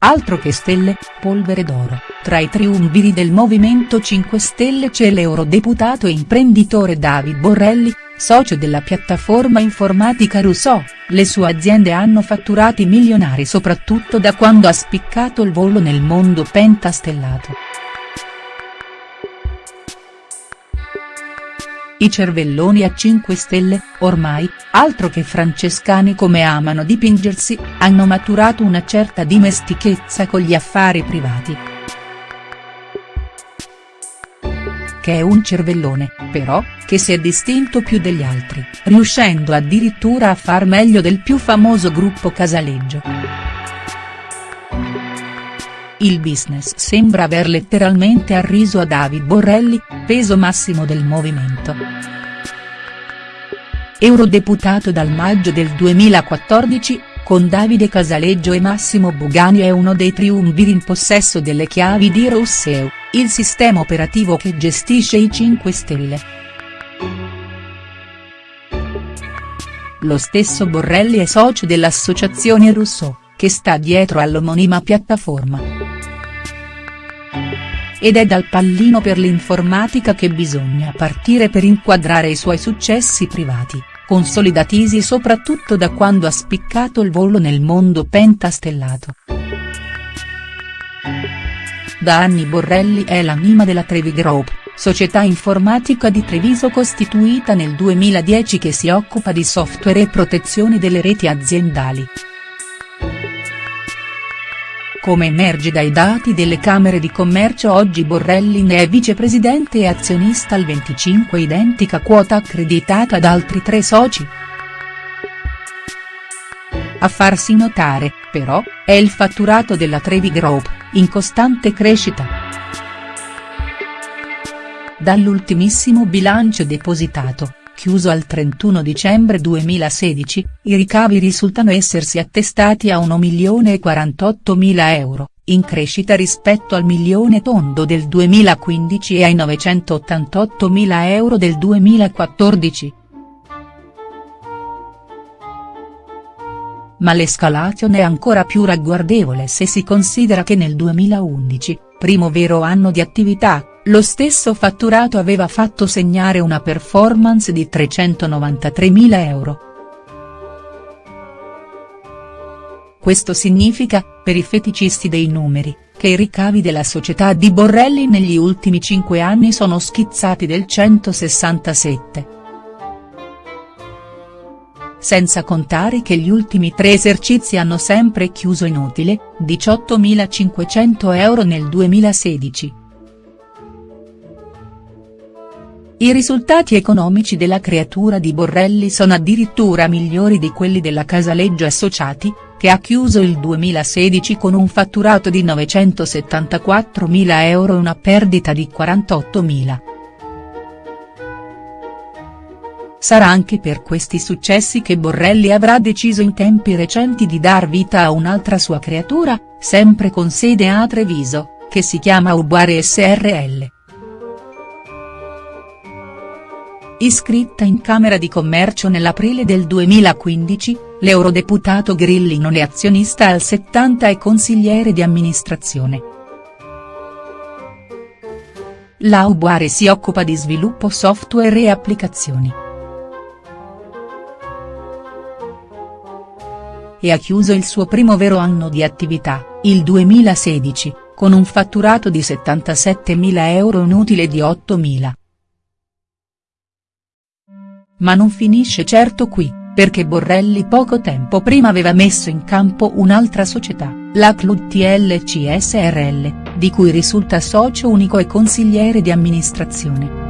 Altro che stelle, polvere d'oro, tra i triumviri del Movimento 5 Stelle c'è l'eurodeputato e imprenditore David Borrelli, socio della piattaforma informatica Rousseau, le sue aziende hanno fatturati milionari soprattutto da quando ha spiccato il volo nel mondo pentastellato. I cervelloni a 5 stelle, ormai, altro che francescani come amano dipingersi, hanno maturato una certa dimestichezza con gli affari privati. Che è un cervellone, però, che si è distinto più degli altri, riuscendo addirittura a far meglio del più famoso gruppo Casaleggio. Il business sembra aver letteralmente arriso a David Borrelli, peso massimo del movimento. Eurodeputato dal maggio del 2014, con Davide Casaleggio e Massimo Bugani è uno dei triumviri in possesso delle chiavi di Rousseau, il sistema operativo che gestisce i 5 Stelle. Lo stesso Borrelli è socio dell'associazione Rousseau, che sta dietro all'omonima piattaforma. Ed è dal pallino per l'informatica che bisogna partire per inquadrare i suoi successi privati, consolidatisi soprattutto da quando ha spiccato il volo nel mondo pentastellato. Da anni Borrelli è l'anima della Trevi Group, società informatica di Treviso costituita nel 2010 che si occupa di software e protezione delle reti aziendali. Come emerge dai dati delle Camere di Commercio oggi Borrelli ne è vicepresidente e azionista al 25 identica quota accreditata ad altri tre soci. A farsi notare, però, è il fatturato della Trevi Group, in costante crescita. Dall'ultimissimo bilancio depositato, chiuso al 31 dicembre 2016, i ricavi risultano essersi attestati a 1.048.000 euro, in crescita rispetto al milione tondo del 2015 e ai 988.000 euro del 2014. Ma l'escalation è ancora più ragguardevole se si considera che nel 2011, primo vero anno di attività, lo stesso fatturato aveva fatto segnare una performance di 393.000 euro. Questo significa, per i feticisti dei numeri, che i ricavi della società di Borrelli negli ultimi 5 anni sono schizzati del 167. Senza contare che gli ultimi tre esercizi hanno sempre chiuso inutile, 18.500 euro nel 2016. I risultati economici della creatura di Borrelli sono addirittura migliori di quelli della Casaleggio Associati, che ha chiuso il 2016 con un fatturato di 974.000 euro e una perdita di 48.000. Sarà anche per questi successi che Borrelli avrà deciso in tempi recenti di dar vita a un'altra sua creatura, sempre con sede a Treviso, che si chiama Uguare SRL. Iscritta in Camera di Commercio nell'aprile del 2015, l'eurodeputato Grilli non è azionista al 70 e consigliere di amministrazione. La Ubuare si occupa di sviluppo software e applicazioni. E ha chiuso il suo primo vero anno di attività, il 2016, con un fatturato di 77.000 euro e un utile di 8.000. Ma non finisce certo qui, perché Borrelli poco tempo prima aveva messo in campo un'altra società, la TLC SRL, di cui risulta socio unico e consigliere di amministrazione.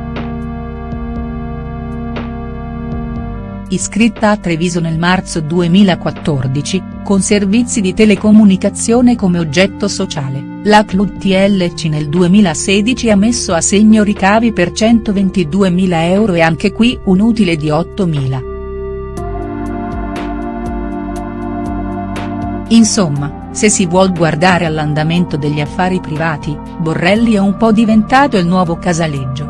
iscritta a Treviso nel marzo 2014, con servizi di telecomunicazione come oggetto sociale, la TLC nel 2016 ha messo a segno ricavi per 122.000 euro e anche qui un utile di 8.000. Insomma, se si vuol guardare all'andamento degli affari privati, Borrelli è un po' diventato il nuovo Casaleggio.